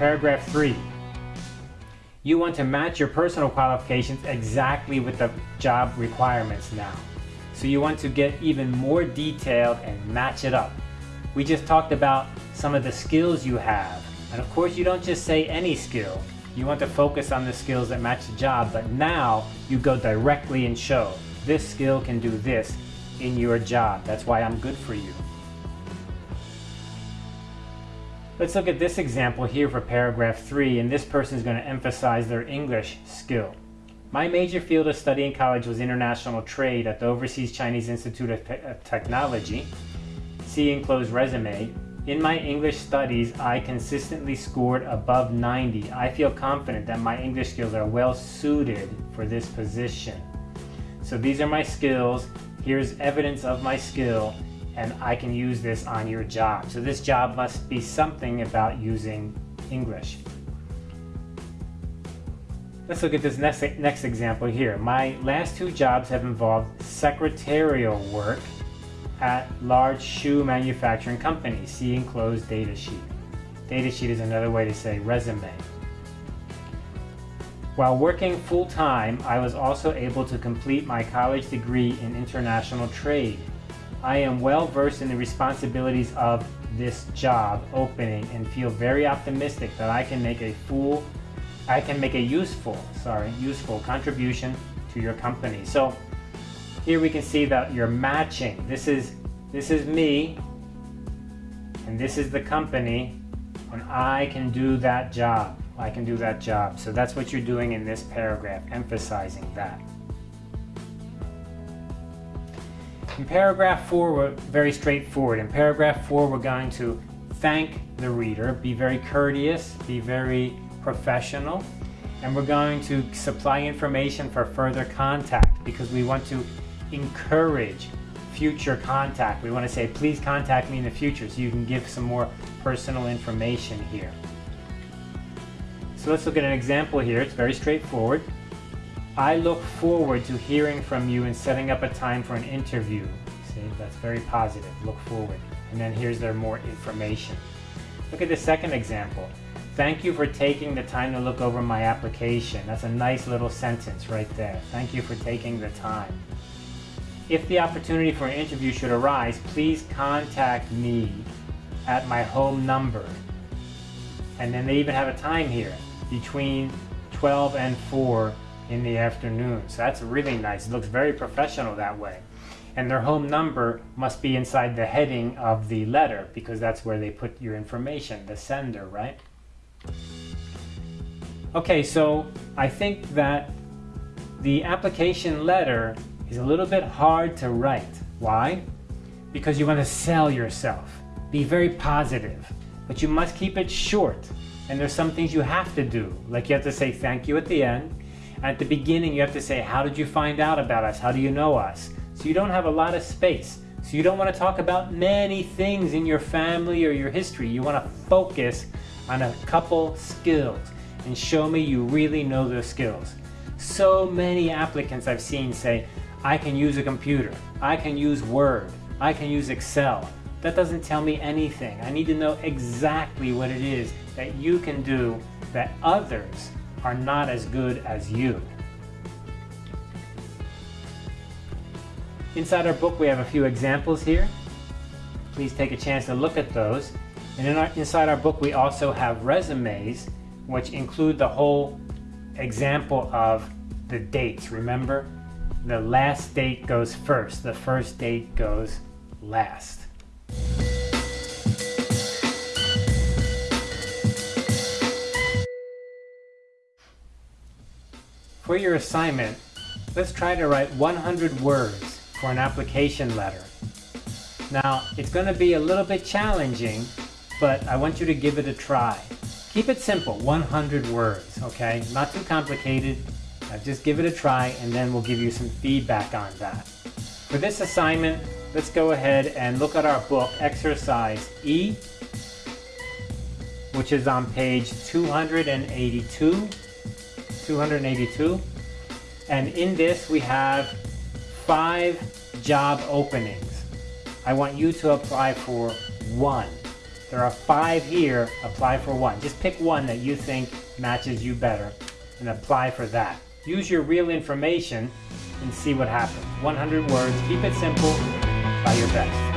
Paragraph 3. You want to match your personal qualifications exactly with the job requirements now. So you want to get even more detailed and match it up. We just talked about some of the skills you have. And of course you don't just say any skill. You want to focus on the skills that match the job, but now you go directly and show this skill can do this in your job. That's why I'm good for you. Let's look at this example here for paragraph 3 and this person is going to emphasize their English skill. My major field of study in college was international trade at the Overseas Chinese Institute of, Te of Technology. See enclosed resume. In my English studies, I consistently scored above 90. I feel confident that my English skills are well suited for this position. So these are my skills. Here's evidence of my skill and I can use this on your job. So this job must be something about using English. Let's look at this next, next example here. My last two jobs have involved secretarial work at large shoe manufacturing companies. See enclosed data sheet. Data sheet is another way to say resume. While working full-time, I was also able to complete my college degree in international trade I am well versed in the responsibilities of this job opening and feel very optimistic that I can make a full, I can make a useful, sorry, useful contribution to your company. So here we can see that you're matching. This is, this is me and this is the company and I can do that job. I can do that job. So that's what you're doing in this paragraph, emphasizing that. In paragraph 4, we're very straightforward. In paragraph 4, we're going to thank the reader, be very courteous, be very professional, and we're going to supply information for further contact because we want to encourage future contact. We want to say, please contact me in the future so you can give some more personal information here. So let's look at an example here. It's very straightforward. I look forward to hearing from you and setting up a time for an interview. See, that's very positive. Look forward. And then here's their more information. Look at the second example. Thank you for taking the time to look over my application. That's a nice little sentence right there. Thank you for taking the time. If the opportunity for an interview should arise, please contact me at my home number. And then they even have a time here between 12 and 4 in the afternoon. So that's really nice. It looks very professional that way. And their home number must be inside the heading of the letter because that's where they put your information, the sender, right? Okay, so I think that the application letter is a little bit hard to write. Why? Because you want to sell yourself. Be very positive, but you must keep it short. And there's some things you have to do, like you have to say thank you at the end, at the beginning, you have to say, how did you find out about us? How do you know us? So you don't have a lot of space. So you don't want to talk about many things in your family or your history. You want to focus on a couple skills and show me you really know those skills. So many applicants I've seen say, I can use a computer, I can use Word, I can use Excel. That doesn't tell me anything. I need to know exactly what it is that you can do that others are not as good as you. Inside our book we have a few examples here. Please take a chance to look at those. And in our, inside our book we also have resumes which include the whole example of the dates. Remember, the last date goes first, the first date goes last. For your assignment, let's try to write 100 words for an application letter. Now, it's going to be a little bit challenging, but I want you to give it a try. Keep it simple, 100 words, okay? Not too complicated. Uh, just give it a try and then we'll give you some feedback on that. For this assignment, let's go ahead and look at our book, Exercise E, which is on page 282 282. And in this we have five job openings. I want you to apply for one. There are five here, apply for one. Just pick one that you think matches you better and apply for that. Use your real information and see what happens. 100 words, keep it simple, try your best.